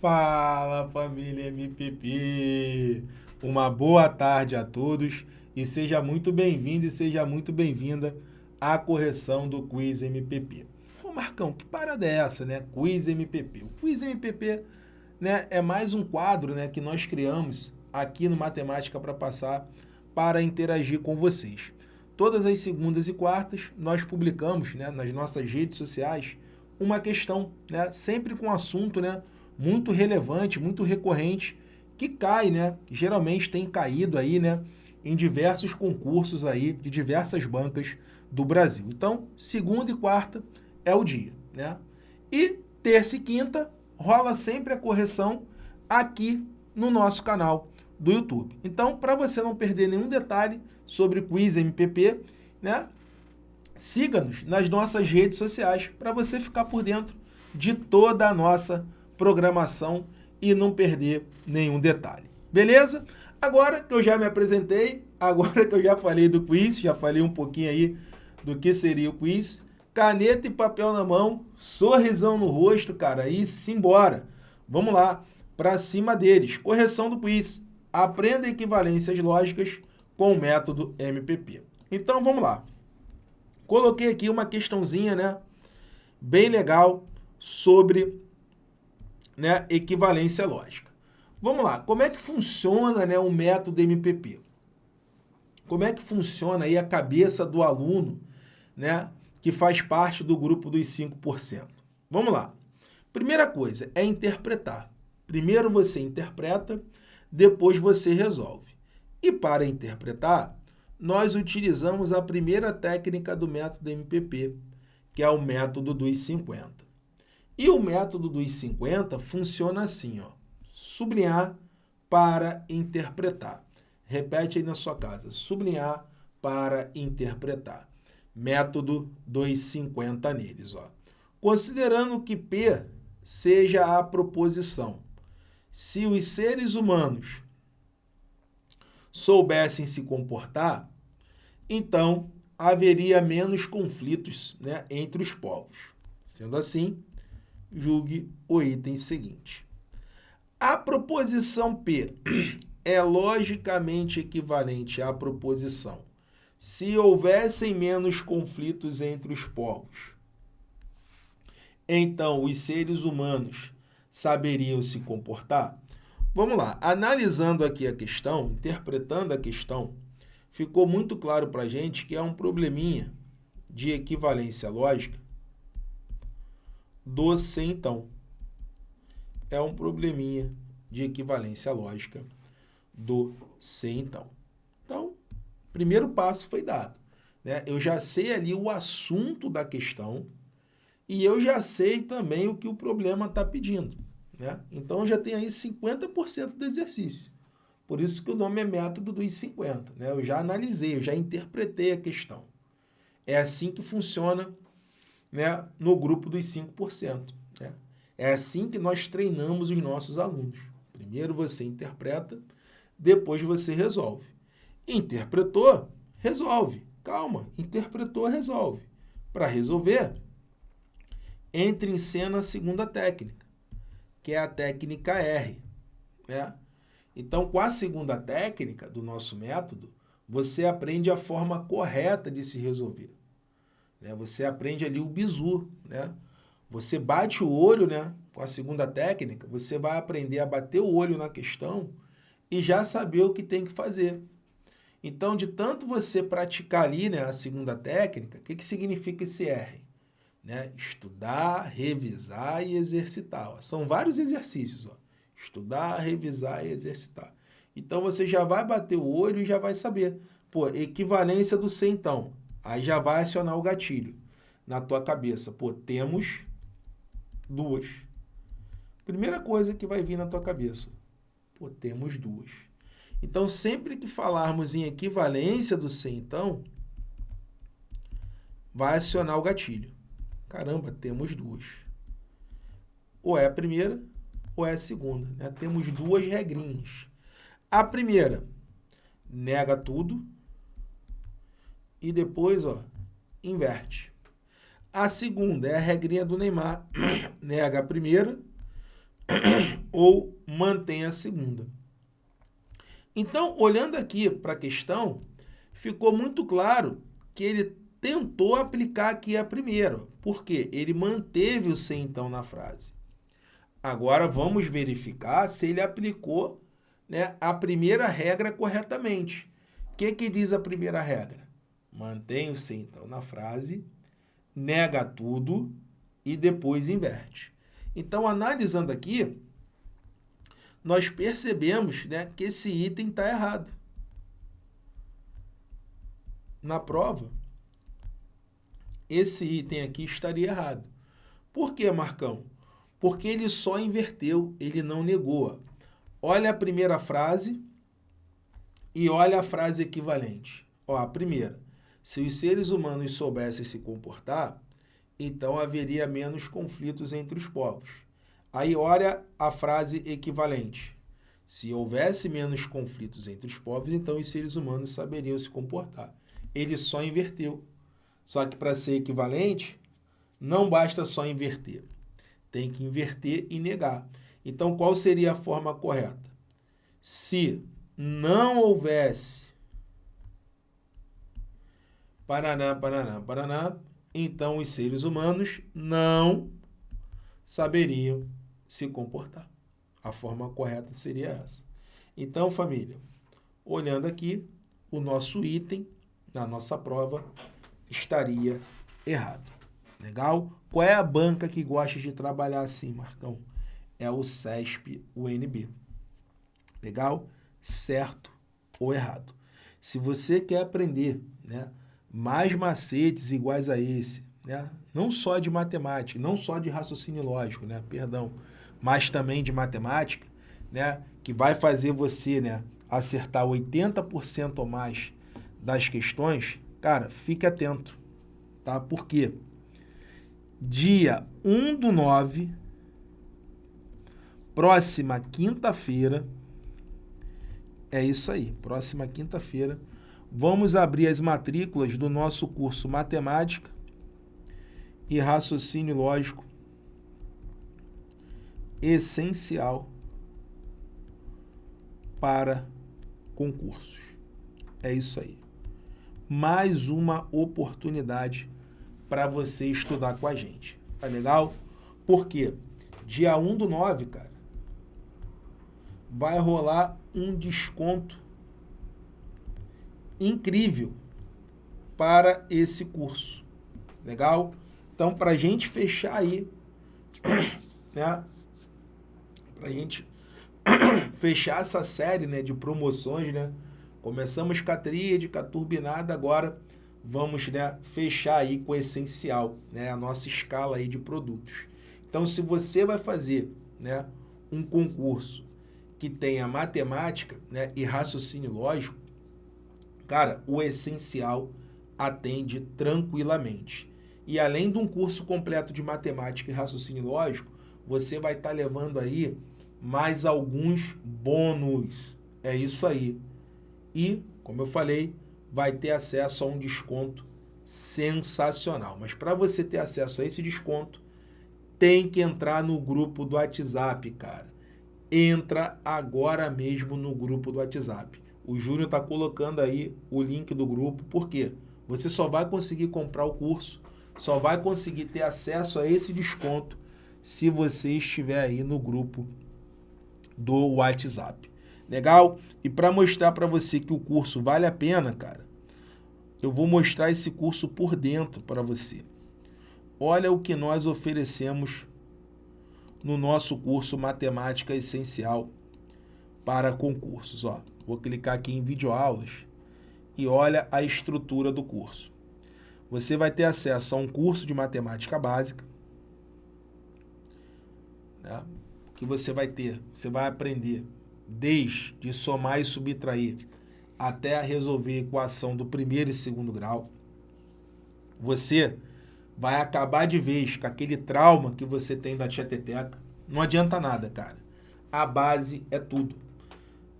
Fala família MPP! Uma boa tarde a todos e seja muito bem-vindo e seja muito bem-vinda à correção do Quiz MPP. Ô Marcão, que parada é essa, né? Quiz MPP. O Quiz MPP né, é mais um quadro né, que nós criamos aqui no Matemática para Passar para interagir com vocês. Todas as segundas e quartas nós publicamos né, nas nossas redes sociais uma questão, né, sempre com assunto né, muito relevante, muito recorrente, que cai, né, geralmente tem caído aí, né, em diversos concursos aí de diversas bancas do Brasil. Então, segunda e quarta é o dia, né? E terça e quinta rola sempre a correção aqui no nosso canal do YouTube. Então, para você não perder nenhum detalhe sobre Quiz MPP, né, siga-nos nas nossas redes sociais para você ficar por dentro de toda a nossa programação e não perder nenhum detalhe. Beleza? Agora que eu já me apresentei, agora que eu já falei do quiz, já falei um pouquinho aí do que seria o quiz, caneta e papel na mão, sorrisão no rosto, cara, e simbora. Vamos lá, para cima deles. Correção do quiz. Aprenda equivalências lógicas com o método MPP. Então, vamos lá. Coloquei aqui uma questãozinha, né, bem legal sobre né, equivalência lógica. Vamos lá, como é que funciona né, o método MPP? Como é que funciona aí a cabeça do aluno né, que faz parte do grupo dos 5%? Vamos lá. Primeira coisa é interpretar. Primeiro você interpreta, depois você resolve. E para interpretar, nós utilizamos a primeira técnica do método MPP, que é o método dos 50. E o método dos 50 funciona assim, ó, sublinhar para interpretar. Repete aí na sua casa, sublinhar para interpretar. Método dos 50 neles. Ó. Considerando que P seja a proposição, se os seres humanos soubessem se comportar, então haveria menos conflitos né, entre os povos. Sendo assim, julgue o item seguinte. A proposição P é logicamente equivalente à proposição se houvessem menos conflitos entre os povos. Então, os seres humanos saberiam se comportar? Vamos lá, analisando aqui a questão, interpretando a questão, ficou muito claro para a gente que é um probleminha de equivalência lógica do se então. É um probleminha de equivalência lógica do se então. Então, primeiro passo foi dado. Né? Eu já sei ali o assunto da questão e eu já sei também o que o problema está pedindo. Né? Então, já tem aí 50% do exercício. Por isso que o nome é método dos 50. Né? Eu já analisei, eu já interpretei a questão. É assim que funciona né, no grupo dos 5%. Né? É assim que nós treinamos os nossos alunos. Primeiro você interpreta, depois você resolve. Interpretou, resolve. Calma, interpretou, resolve. Para resolver, entre em cena a segunda técnica que é a técnica R. Né? Então, com a segunda técnica do nosso método, você aprende a forma correta de se resolver. Né? Você aprende ali o bizu. Né? Você bate o olho né? com a segunda técnica, você vai aprender a bater o olho na questão e já saber o que tem que fazer. Então, de tanto você praticar ali né, a segunda técnica, o que, que significa esse R? Né? Estudar, revisar e exercitar. Ó. São vários exercícios. Ó. Estudar, revisar e exercitar. Então, você já vai bater o olho e já vai saber. Pô, equivalência do C, então. Aí já vai acionar o gatilho na tua cabeça. Pô, temos duas. Primeira coisa que vai vir na tua cabeça. Pô, temos duas. Então, sempre que falarmos em equivalência do C, então, vai acionar o gatilho. Caramba, temos duas. Ou é a primeira ou é a segunda. Né? Temos duas regrinhas. A primeira, nega tudo. E depois, ó, inverte. A segunda é a regrinha do Neymar. Nega a primeira, ou mantém a segunda. Então, olhando aqui para a questão, ficou muito claro que ele tentou aplicar aqui a primeira. Por quê? Ele manteve o se então na frase. Agora vamos verificar se ele aplicou né, a primeira regra corretamente. O que, que diz a primeira regra? Mantém o se então na frase, nega tudo e depois inverte. Então, analisando aqui, nós percebemos né, que esse item está errado. Na prova, esse item aqui estaria errado. Por que, Marcão? Porque ele só inverteu, ele não negou. Olha a primeira frase e olha a frase equivalente. Ó, a primeira. Se os seres humanos soubessem se comportar, então haveria menos conflitos entre os povos. Aí olha a frase equivalente. Se houvesse menos conflitos entre os povos, então os seres humanos saberiam se comportar. Ele só inverteu. Só que para ser equivalente, não basta só inverter. Tem que inverter e negar. Então, qual seria a forma correta? Se não houvesse Paraná, Paraná, Paraná, então os seres humanos não saberiam se comportar. A forma correta seria essa. Então, família, olhando aqui, o nosso item na nossa prova estaria errado. Legal? Qual é a banca que gosta de trabalhar assim, Marcão? É o CESP UNB. Legal? Certo ou errado? Se você quer aprender né, mais macetes iguais a esse, né, não só de matemática, não só de raciocínio lógico, né, perdão, mas também de matemática, né, que vai fazer você né, acertar 80% ou mais das questões, cara, fique atento, tá? Por quê? Dia 1 do 9, próxima quinta-feira, é isso aí, próxima quinta-feira, vamos abrir as matrículas do nosso curso Matemática e Raciocínio Lógico essencial para concursos. É isso aí mais uma oportunidade para você estudar com a gente. Tá legal? Porque dia 1 do 9, cara, vai rolar um desconto incrível para esse curso. Legal? Então, para a gente fechar aí, né? Para a gente fechar essa série né, de promoções, né? Começamos com a tríade, com a turbinada, agora vamos né, fechar aí com o essencial, né, a nossa escala aí de produtos. Então, se você vai fazer né, um concurso que tenha matemática né, e raciocínio lógico, cara, o essencial atende tranquilamente. E além de um curso completo de matemática e raciocínio lógico, você vai estar tá levando aí mais alguns bônus. É isso aí e, como eu falei, vai ter acesso a um desconto sensacional. Mas para você ter acesso a esse desconto, tem que entrar no grupo do WhatsApp, cara. Entra agora mesmo no grupo do WhatsApp. O Júnior está colocando aí o link do grupo, por quê? Você só vai conseguir comprar o curso, só vai conseguir ter acesso a esse desconto se você estiver aí no grupo do WhatsApp. Legal? E para mostrar para você que o curso vale a pena, cara, eu vou mostrar esse curso por dentro para você. Olha o que nós oferecemos no nosso curso Matemática Essencial para concursos. Ó, vou clicar aqui em videoaulas e olha a estrutura do curso. Você vai ter acesso a um curso de matemática básica, né, que você vai ter, você vai aprender desde somar e subtrair até resolver equação do primeiro e segundo grau, você vai acabar de vez com aquele trauma que você tem da tia Teteca. Não adianta nada, cara. A base é tudo.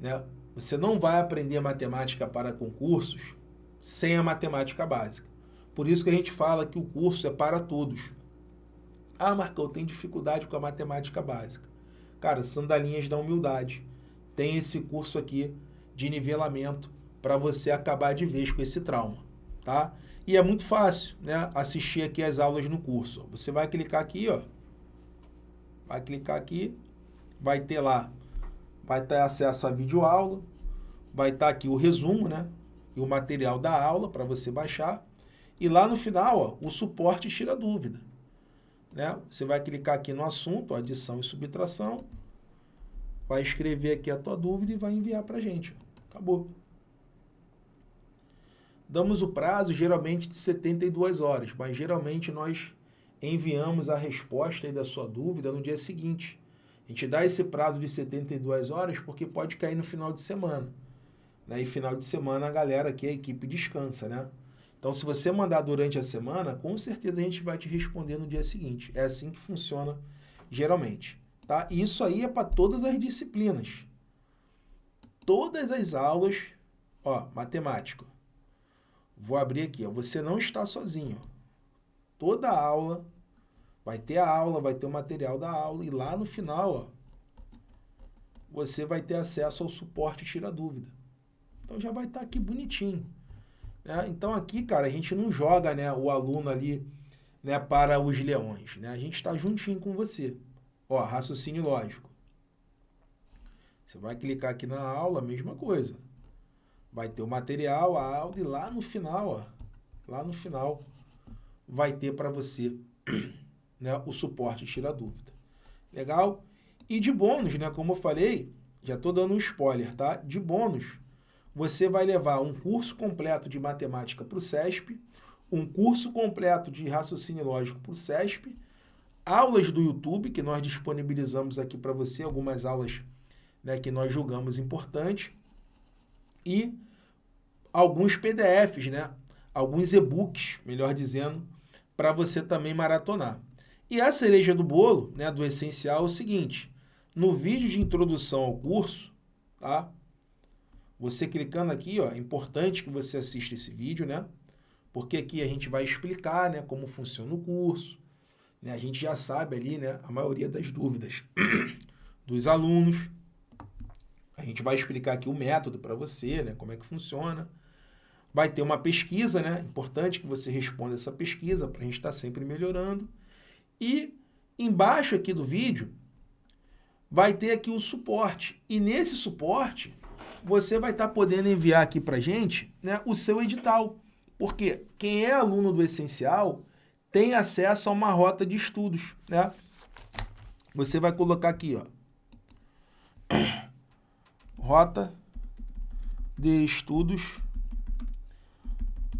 Né? Você não vai aprender matemática para concursos sem a matemática básica. Por isso que a gente fala que o curso é para todos. Ah, Marcão, eu tenho dificuldade com a matemática básica. Cara, Sandalinhas da Humildade. Tem esse curso aqui de nivelamento para você acabar de vez com esse trauma, tá? E é muito fácil, né? Assistir aqui as aulas no curso. Você vai clicar aqui, ó. Vai clicar aqui, vai ter lá, vai ter acesso a videoaula, vai estar aqui o resumo, né? E o material da aula para você baixar. E lá no final, ó, o suporte tira dúvida. Né? Você vai clicar aqui no assunto, adição e subtração, vai escrever aqui a tua dúvida e vai enviar para a gente. Acabou. Damos o prazo geralmente de 72 horas, mas geralmente nós enviamos a resposta da sua dúvida no dia seguinte. A gente dá esse prazo de 72 horas porque pode cair no final de semana. Né? E final de semana a galera aqui, a equipe descansa, né? Então, se você mandar durante a semana, com certeza a gente vai te responder no dia seguinte. É assim que funciona geralmente. Tá? E isso aí é para todas as disciplinas. Todas as aulas, ó, matemática. Vou abrir aqui, ó, você não está sozinho. Toda aula vai ter a aula, vai ter o material da aula e lá no final, ó, você vai ter acesso ao suporte tira dúvida. Então já vai estar tá aqui bonitinho. Né? Então aqui, cara, a gente não joga né, o aluno ali né, para os leões. Né? A gente está juntinho com você. Ó, raciocínio lógico. Você vai clicar aqui na aula, mesma coisa. Vai ter o material, a aula, e lá no final, ó, lá no final, vai ter para você né, o suporte tira dúvida. Legal? E de bônus, né, como eu falei, já estou dando um spoiler, tá? De bônus, você vai levar um curso completo de matemática para o CESP, um curso completo de raciocínio lógico para o CESP, aulas do YouTube, que nós disponibilizamos aqui para você, algumas aulas né, que nós julgamos importantes, e alguns PDFs, né, alguns e-books, melhor dizendo, para você também maratonar. E a cereja do bolo, né, do essencial, é o seguinte, no vídeo de introdução ao curso, tá? Você clicando aqui, ó, é importante que você assista esse vídeo, né? Porque aqui a gente vai explicar, né, como funciona o curso. Né? A gente já sabe ali, né, a maioria das dúvidas dos alunos. A gente vai explicar aqui o método para você, né, como é que funciona. Vai ter uma pesquisa, né? Importante que você responda essa pesquisa para a gente estar tá sempre melhorando. E embaixo aqui do vídeo vai ter aqui o suporte. E nesse suporte você vai estar tá podendo enviar aqui para gente né, o seu edital. Porque quem é aluno do Essencial tem acesso a uma rota de estudos. Né? Você vai colocar aqui, ó, rota de estudos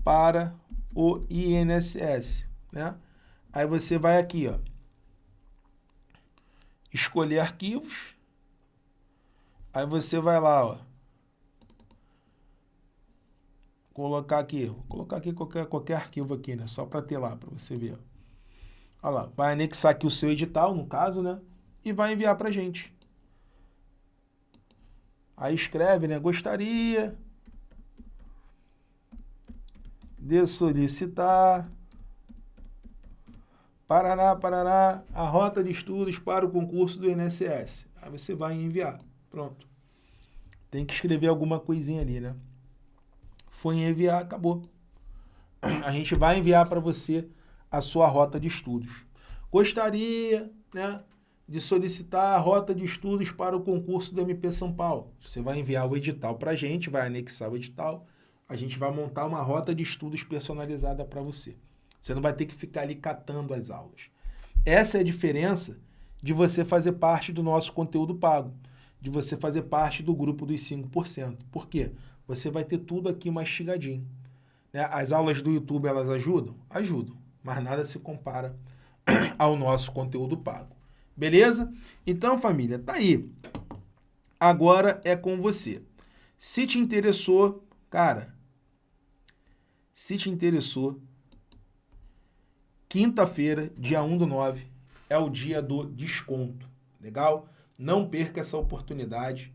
para o INSS. Né? Aí você vai aqui, ó, escolher arquivos. Aí você vai lá, ó, colocar aqui, vou colocar aqui qualquer, qualquer arquivo aqui, né? Só para ter lá, para você ver. Olha lá, vai anexar aqui o seu edital, no caso, né? E vai enviar para gente. Aí escreve, né? Gostaria de solicitar Parará, Parará, a rota de estudos para o concurso do INSS. Aí você vai enviar. Pronto. Tem que escrever alguma coisinha ali, né? foi enviar, acabou. A gente vai enviar para você a sua rota de estudos. Gostaria né, de solicitar a rota de estudos para o concurso do MP São Paulo. Você vai enviar o edital para a gente, vai anexar o edital, a gente vai montar uma rota de estudos personalizada para você. Você não vai ter que ficar ali catando as aulas. Essa é a diferença de você fazer parte do nosso conteúdo pago, de você fazer parte do grupo dos 5%. Por quê? você vai ter tudo aqui mastigadinho. Né? As aulas do YouTube, elas ajudam? Ajudam, mas nada se compara ao nosso conteúdo pago. Beleza? Então, família, tá aí. Agora é com você. Se te interessou, cara, se te interessou, quinta-feira, dia 1 do 9, é o dia do desconto. Legal? Não perca essa oportunidade,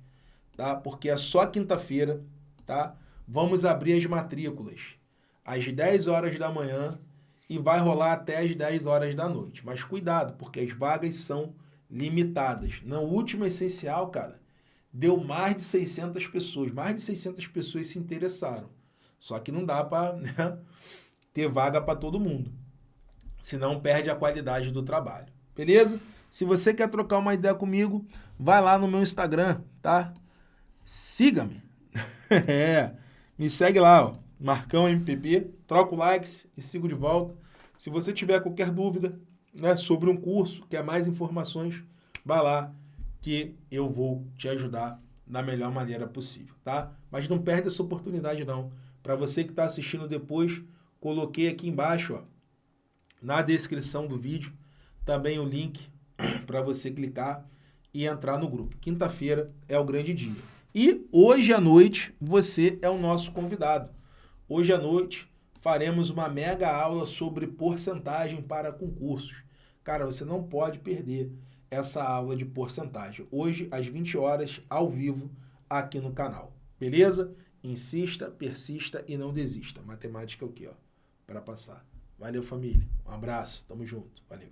tá? Porque é só quinta-feira tá? Vamos abrir as matrículas às 10 horas da manhã e vai rolar até às 10 horas da noite. Mas cuidado, porque as vagas são limitadas. No último essencial, cara, deu mais de 600 pessoas. Mais de 600 pessoas se interessaram. Só que não dá para né, ter vaga para todo mundo. Senão perde a qualidade do trabalho. Beleza? Se você quer trocar uma ideia comigo, vai lá no meu Instagram, tá? Siga-me. é, me segue lá, ó, Marcão MPP, troca o likes e sigo de volta. Se você tiver qualquer dúvida né, sobre um curso, quer mais informações, vai lá que eu vou te ajudar da melhor maneira possível, tá? Mas não perde essa oportunidade não. Para você que está assistindo depois, coloquei aqui embaixo, ó, na descrição do vídeo, também o link para você clicar e entrar no grupo. Quinta-feira é o grande dia. E hoje à noite você é o nosso convidado. Hoje à noite faremos uma mega aula sobre porcentagem para concursos. Cara, você não pode perder essa aula de porcentagem. Hoje, às 20 horas, ao vivo, aqui no canal. Beleza? Insista, persista e não desista. Matemática é o quê? Para passar. Valeu, família. Um abraço. Tamo junto. Valeu.